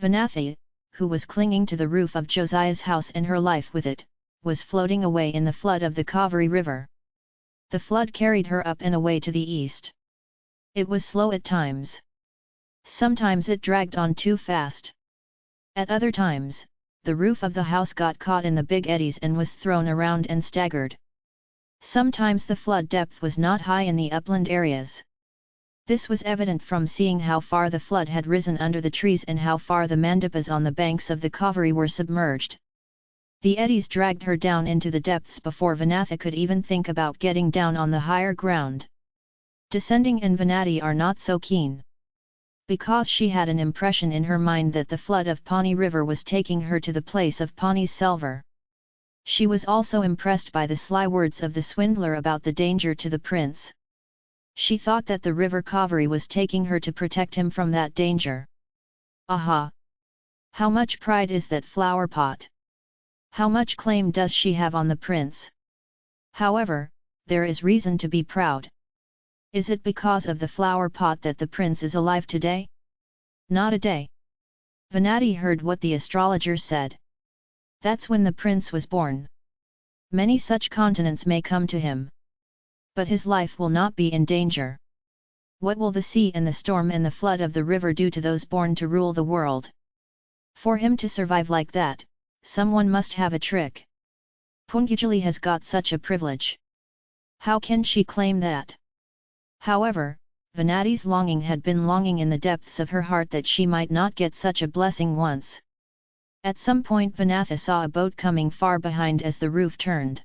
Vanathi, who was clinging to the roof of Josiah's house and her life with it, was floating away in the flood of the Kaveri river. The flood carried her up and away to the east. It was slow at times. Sometimes it dragged on too fast. At other times, the roof of the house got caught in the big eddies and was thrown around and staggered. Sometimes the flood depth was not high in the upland areas. This was evident from seeing how far the flood had risen under the trees and how far the mandapas on the banks of the Kaveri were submerged. The eddies dragged her down into the depths before Vanathi could even think about getting down on the higher ground. Descending and Vanathi are not so keen. Because she had an impression in her mind that the flood of Pani river was taking her to the place of Pani's silver. She was also impressed by the sly words of the swindler about the danger to the prince. She thought that the river Kaveri was taking her to protect him from that danger. Aha! How much pride is that flower pot? How much claim does she have on the prince? However, there is reason to be proud. Is it because of the flower pot that the prince is alive today? Not a day. Vanathi heard what the astrologer said. That's when the prince was born. Many such continents may come to him but his life will not be in danger. What will the sea and the storm and the flood of the river do to those born to rule the world? For him to survive like that, someone must have a trick. Poonguzhali has got such a privilege. How can she claim that? However, Vanathi's longing had been longing in the depths of her heart that she might not get such a blessing once. At some point Vanathi saw a boat coming far behind as the roof turned.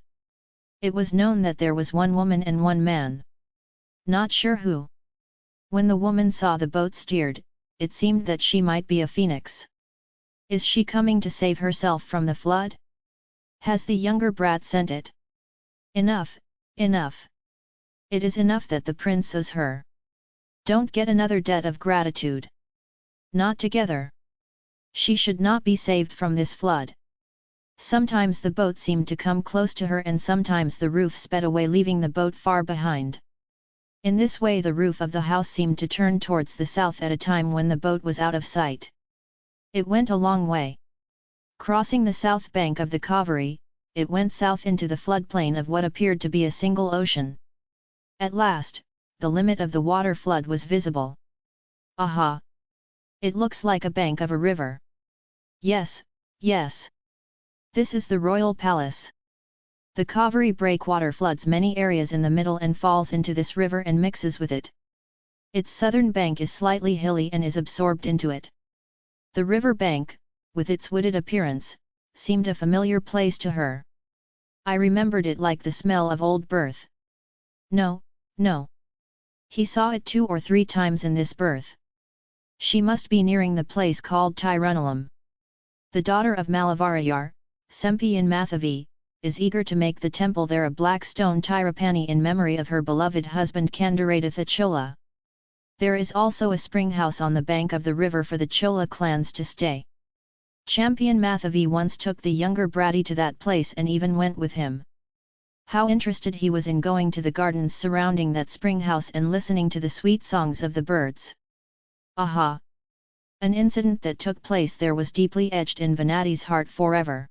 It was known that there was one woman and one man. Not sure who. When the woman saw the boat steered, it seemed that she might be a phoenix. Is she coming to save herself from the flood? Has the younger brat sent it? Enough, enough. It is enough that the prince owes her. Don't get another debt of gratitude. Not together. She should not be saved from this flood. Sometimes the boat seemed to come close to her and sometimes the roof sped away leaving the boat far behind. In this way the roof of the house seemed to turn towards the south at a time when the boat was out of sight. It went a long way. Crossing the south bank of the Kaveri, it went south into the floodplain of what appeared to be a single ocean. At last, the limit of the water flood was visible. Aha! It looks like a bank of a river. Yes, yes. This is the royal palace. The Kaveri breakwater floods many areas in the middle and falls into this river and mixes with it. Its southern bank is slightly hilly and is absorbed into it. The river bank, with its wooded appearance, seemed a familiar place to her. I remembered it like the smell of old birth. No, no. He saw it two or three times in this birth. She must be nearing the place called Tirunalam. The daughter of Malavarayar, Sempian Mathavi, is eager to make the temple there a black stone Tirupani in memory of her beloved husband Kandaratha Chola. There is also a spring house on the bank of the river for the Chola clans to stay. Champion Mathavi once took the younger Bratti to that place and even went with him. How interested he was in going to the gardens surrounding that spring house and listening to the sweet songs of the birds. Aha! An incident that took place there was deeply etched in Vanathi's heart forever.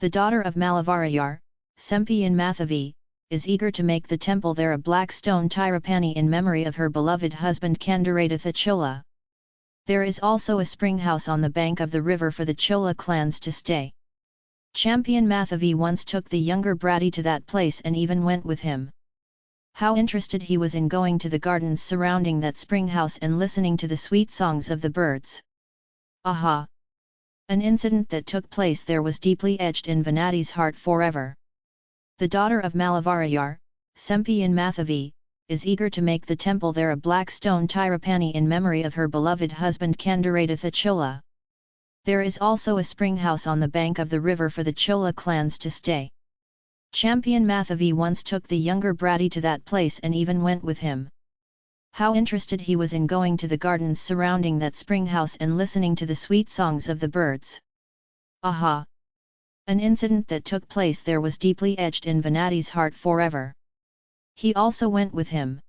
The daughter of Malavarayar, Sempian Mathavi, is eager to make the temple there a black stone Tirupani in memory of her beloved husband Kandaratha Chola. There is also a spring house on the bank of the river for the Chola clans to stay. Champion Mathavi once took the younger Bratti to that place and even went with him. How interested he was in going to the gardens surrounding that spring house and listening to the sweet songs of the birds. Aha! An incident that took place there was deeply etched in Vanathi's heart forever. The daughter of Malavarayar, Sempian Mathavi, is eager to make the temple there a black stone Tirupani in memory of her beloved husband Kandaratha Chola. There is also a spring house on the bank of the river for the Chola clans to stay. Champion Mathavi once took the younger Bratti to that place and even went with him. How interested he was in going to the gardens surrounding that spring house and listening to the sweet songs of the birds. Aha! An incident that took place there was deeply etched in Vanathi's heart forever. He also went with him.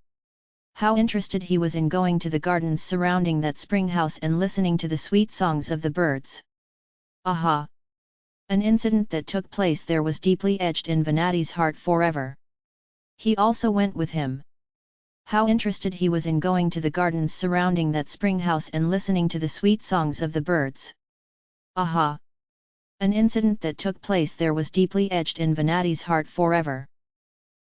How interested he was in going to the gardens surrounding that spring house and listening to the sweet songs of the birds. Aha! An incident that took place there was deeply etched in Vanathi's heart forever. He also went with him. How interested he was in going to the gardens surrounding that spring house and listening to the sweet songs of the birds. Aha! An incident that took place there was deeply etched in Vanathi's heart forever.